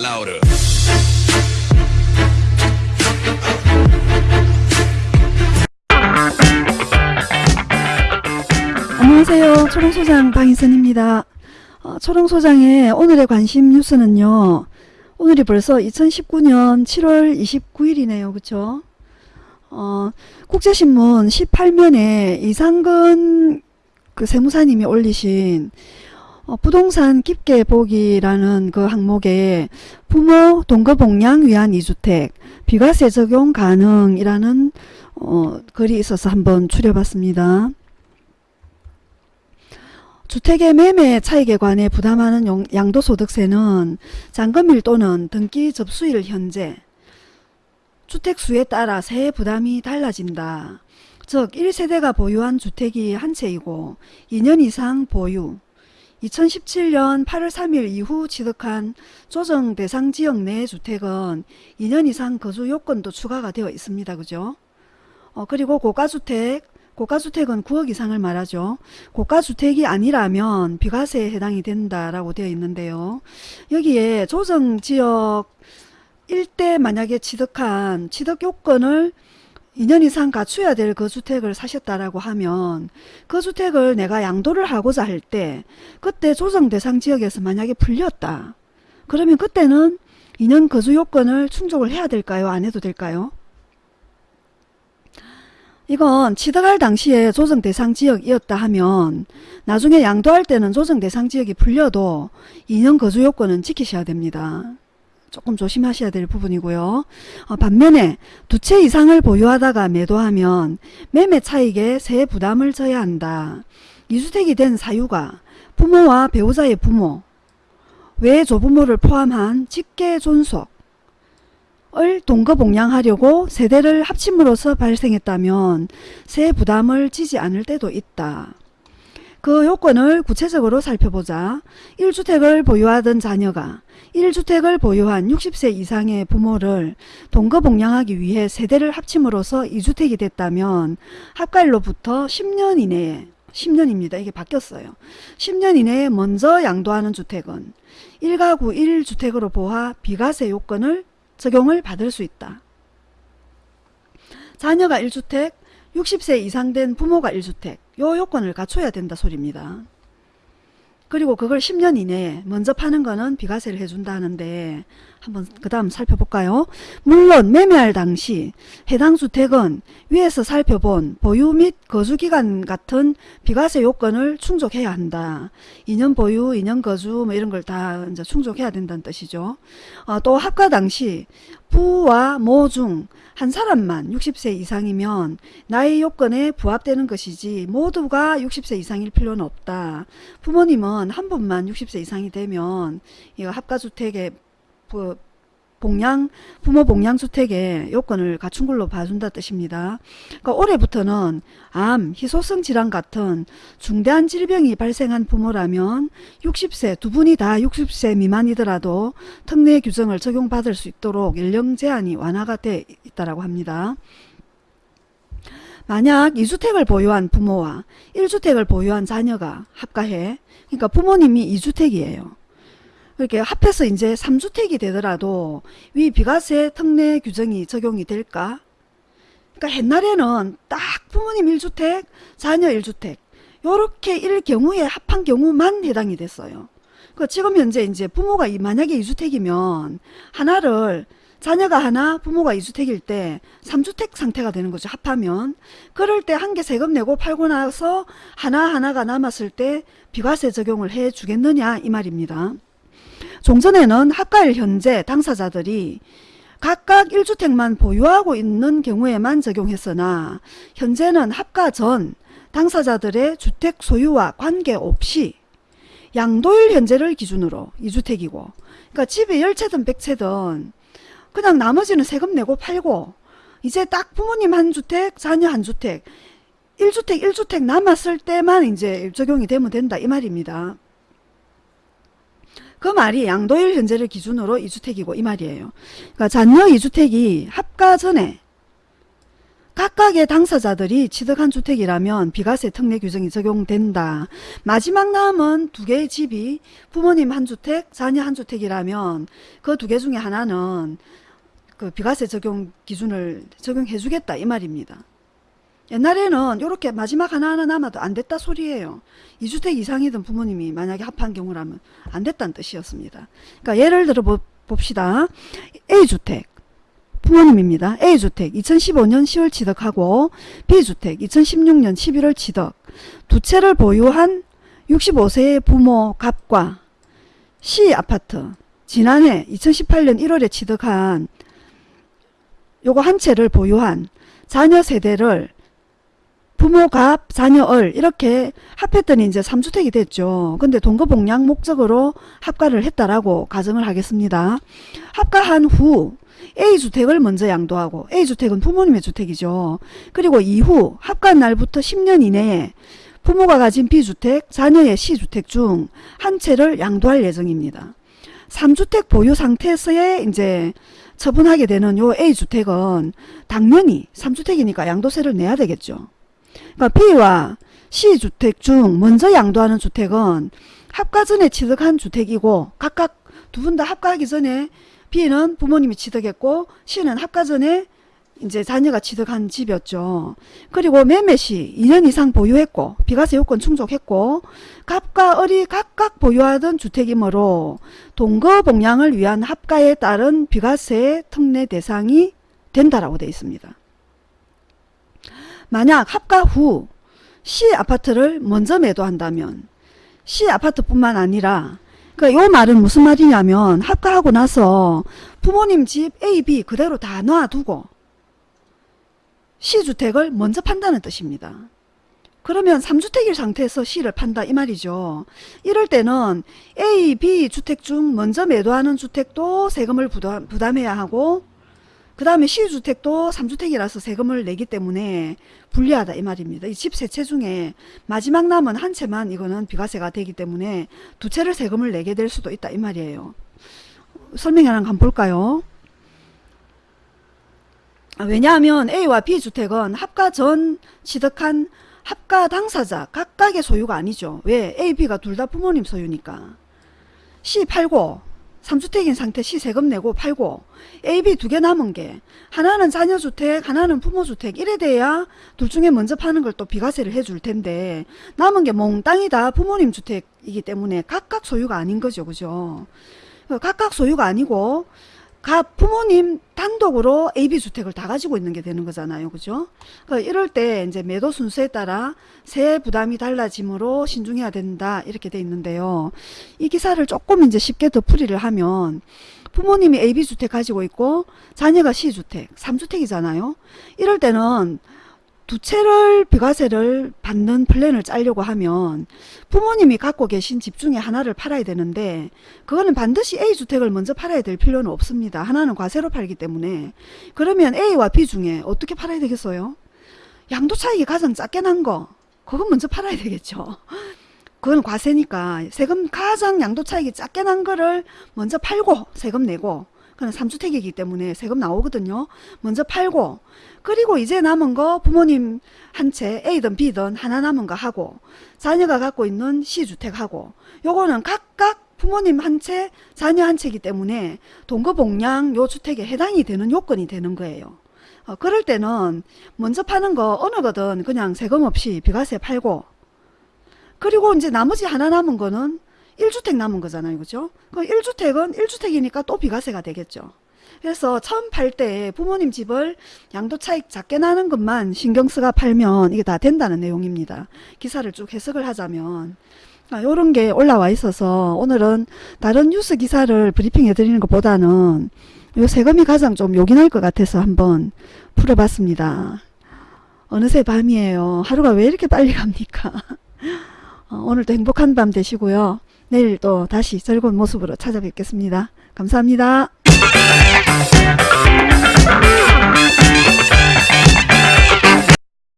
louder. 안녕하세요. 초롱소장 방희선입니다. 어, 초롱소장의 오늘의 관심 뉴스는요. 오늘이 벌써 2019년 7월 29일이네요. 그쵸? 어, 국제신문 18면에 이상근 그 세무사님이 올리신 어, 부동산 깊게 보기라는 그 항목에 부모 동거복양 위한 2주택 비과세 적용 가능이라는 어, 글이 있어서 한번 추려봤습니다. 주택의 매매 차익에 관해 부담하는 용- 양도소득세는 잔금일 또는 등기 접수일 현재 주택수에 따라 세액 부담이 달라진다. 즉 1세대가 보유한 주택이 한 채이고 2년 이상 보유 2017년 8월 3일 이후 취득한 조정 대상 지역 내 주택은 2년 이상 거주 요건도 추가가 되어 있습니다. 그죠? 어, 그리고 고가주택 고가주택은 9억 이상을 말하죠. 고가주택이 아니라면 비과세에 해당이 된다라고 되어 있는데요. 여기에 조정지역 일대 만약에 취득한 취득 요건을 2년 이상 갖춰야 될그 주택을 사셨다라고 하면 그 주택을 내가 양도를 하고자 할 때 그때 조정 대상 지역에서 만약에 풀렸다. 그러면 그때는 2년 거주 요건을 충족을 해야 될까요? 안 해도 될까요? 이건 취득할 당시에 조정 대상 지역이었다 하면 나중에 양도할 때는 조정 대상 지역이 풀려도 2년 거주 요건은 지키셔야 됩니다. 조금 조심하셔야 될 부분이고요. 어, 반면에 두 채 이상을 보유하다가 매도하면 매매 차익에 세액 부담을 져야 한다. 이주택이 된 사유가 부모와 배우자의 부모, 외 조부모를 포함한 직계 존속, 을 동거복양하려고 세대를 합침으로써 발생했다면 세 부담을 지지 않을 때도 있다. 그 요건을 구체적으로 살펴보자 1주택을 보유하던 자녀가 1주택을 보유한 60세 이상의 부모를 동거복양하기 위해 세대를 합침으로써 2주택이 됐다면 합가일로부터 10년 이내에 10년입니다. 이게 바뀌었어요. 10년 이내에 먼저 양도하는 주택은 1가구 1주택으로 보아 비과세 요건을 적용을 받을 수 있다. 자녀가 1주택, 60세 이상 된 부모가 1주택 요 요건을 갖춰야 된다 소리입니다. 그리고 그걸 10년 이내에 먼저 파는 거는 비과세를 해준다 하는데 한번 그 다음 살펴볼까요? 물론 매매할 당시 해당 주택은 위에서 살펴본 보유 및 거주기간 같은 비과세 요건을 충족해야 한다. 2년 보유, 2년 거주 뭐 이런 걸 다 이제 충족해야 된다는 뜻이죠. 어, 또 합가 당시 부와 모 중 한 사람만 60세 이상이면 나이 요건에 부합되는 것이지 모두가 60세 이상일 필요는 없다. 부모님은 한 분만 60세 이상이 되면 이거 합가주택에 그 복양 부모 복양 주택의 요건을 갖춘 걸로 봐준다 뜻입니다. 그러니까 올해부터는 암, 희소성 질환 같은 중대한 질병이 발생한 부모라면 60세 두 분이 다 60세 미만이더라도 특례 규정을 적용받을 수 있도록 연령 제한이 완화가 돼 있다라고 합니다. 만약 2주택을 보유한 부모와 1주택을 보유한 자녀가 합가해 그러니까 부모님이 2주택이에요. 이렇게 합해서 이제 3주택이 되더라도 위 비과세 특례 규정이 적용이 될까? 그러니까 옛날에는 딱 부모님 1주택, 자녀 1주택 요렇게 일 경우에 합한 경우만 해당이 됐어요. 그 지금 현재 이제 부모가 이- 만약에 2주택이면 하나를 자녀가 하나 부모가 2주택일 때 3주택 상태가 되는 거죠. 합하면. 그럴 때 한 개 세금 내고 팔고 나서 하나하나가 남았을 때 비과세 적용을 해 주겠느냐 이 말입니다. 종전에는 합가일 현재 당사자들이 각각 1주택만 보유하고 있는 경우에만 적용했으나 현재는 합가 전 당사자들의 주택 소유와 관계없이 양도일 현재를 기준으로 2주택이고 그러니까 집이 10채든 100채든 그냥 나머지는 세금 내고 팔고 이제 딱 부모님 한 주택 자녀 한 주택 1주택 1주택 남았을 때만 이제 적용이 되면 된다 이 말입니다. 그 말이 양도일 현재를 기준으로 2주택이고 이 말이에요. 그러니까 잔여 2주택이 합가 전에 각각의 당사자들이 취득한 주택이라면 비과세 특례 규정이 적용된다. 마지막 남은 두 개의 집이 부모님 한 주택, 자녀 한 주택이라면 그 두 개 중에 하나는 그 비과세 적용 기준을 적용해 주겠다 이 말입니다. 옛날에는 이렇게 마지막 하나하나 남아도 안 됐다 소리예요. 2주택 이상이던 부모님이 만약에 합한 경우라면 안 됐다는 뜻이었습니다. 그러니까 예를 들어 봅시다. A주택 부모님입니다. A주택 2015년 10월 취득하고 B주택 2016년 11월 취득 두 채를 보유한 65세의 부모 갑과 C아파트 지난해 2018년 1월에 취득한 요거 한 채를 보유한 자녀 세대를 부모 갑, 자녀 을 이렇게 합했더니 이제 3주택이 됐죠. 근데 동거복량 목적으로 합가를 했다라고 가정을 하겠습니다. 합가한 후 A주택을 먼저 양도하고 A주택은 부모님의 주택이죠. 그리고 이후 합가한 날부터 10년 이내에 부모가 가진 B주택, 자녀의 C주택 중 한 채를 양도할 예정입니다. 3주택 보유 상태에서의 이제 처분하게 되는 요 A주택은 당연히 3주택이니까 양도세를 내야 되겠죠. 그러니까 B와 C주택 중 먼저 양도하는 주택은 합가 전에 취득한 주택이고 각각 두 분 다 합가하기 전에 B는 부모님이 취득했고 C는 합가 전에 이제 자녀가 취득한 집이었죠. 그리고 매매 시 2년 이상 보유했고 비과세 요건 충족했고 갑과 을이 각각 보유하던 주택이므로 동거복량을 위한 합가에 따른 비과세 특례 대상이 된다라고 되어 있습니다. 만약 합가 후 C 아파트를 먼저 매도한다면 C 아파트뿐만 아니라 그러니까 요 말은 무슨 말이냐면 합가하고 나서 부모님 집 A, B 그대로 다 놔두고 C주택을 먼저 판다는 뜻입니다. 그러면 3주택일 상태에서 C를 판다 이 말이죠. 이럴 때는 A, B 주택 중 먼저 매도하는 주택도 세금을 부담, 부담해야 하고 그 다음에 시주택도 3주택이라서 세금을 내기 때문에 불리하다 이 말입니다. 이 집 세 채 중에 마지막 남은 한 채만 이거는 비과세가 되기 때문에 두 채를 세금을 내게 될 수도 있다 이 말이에요. 설명 하나 한번 볼까요? 아, 왜냐하면 A와 B주택은 합가 전 취득한 합가 당사자 각각의 소유가 아니죠. 왜? A, B가 둘 다 부모님 소유니까. C 팔고 3주택인 상태 시 세금 내고 팔고 A, B 두 개 남은 게 하나는 자녀주택 하나는 부모주택 이래 돼야 둘 중에 먼저 파는 걸 또 비과세를 해줄 텐데 남은 게 몽땅이 다. 부모님 주택이기 때문에 각각 소유가 아닌 거죠. 그죠? 각각 소유가 아니고 각 부모님 단독으로 AB주택을 다 가지고 있는 게 되는 거잖아요. 그죠? 그러니까 이럴 때 이제 매도 순서에 따라 세 부담이 달라지므로 신중해야 된다. 이렇게 돼 있는데요. 이 기사를 조금 이제 쉽게 더 풀이를 하면 부모님이 AB주택 가지고 있고 자녀가 C주택, 3주택이잖아요. 이럴 때는 두 채를 비과세를 받는 플랜을 짜려고 하면 부모님이 갖고 계신 집 중에 하나를 팔아야 되는데 그거는 반드시 A주택을 먼저 팔아야 될 필요는 없습니다. 하나는 과세로 팔기 때문에 그러면 A와 B 중에 어떻게 팔아야 되겠어요? 양도 차익이 가장 작게 난 거 그건 먼저 팔아야 되겠죠. 그건 과세니까 세금 가장 양도 차익이 작게 난 거를 먼저 팔고 세금 내고 그는 3주택이기 때문에 세금 나오거든요. 먼저 팔고 그리고 이제 남은 거 부모님 한 채 A든 B든 하나 남은 거 하고 자녀가 갖고 있는 C주택하고 요거는 각각 부모님 한 채, 자녀 한 채이기 때문에 동거복량 요 주택에 해당이 되는 요건이 되는 거예요. 어, 그럴 때는 먼저 파는 거 어느 거든 그냥 세금 없이 비과세 팔고 그리고 이제 나머지 하나 남은 거는 1주택 남은 거잖아요. 그죠? 그 1주택은 1주택이니까 또 비과세가 되겠죠. 그래서 처음 팔 때 부모님 집을 양도 차익 작게 나는 것만 신경 쓰가 팔면 이게 다 된다는 내용입니다. 기사를 쭉 해석을 하자면 이런 아, 게 올라와 있어서 오늘은 다른 뉴스 기사를 브리핑해 드리는 것보다는 요 세금이 가장 좀 요긴할 것 같아서 한번 풀어봤습니다. 어느새 밤이에요. 하루가 왜 이렇게 빨리 갑니까? 어, 오늘도 행복한 밤 되시고요. 내일 또 다시 즐거운 모습으로 찾아뵙겠습니다. 감사합니다.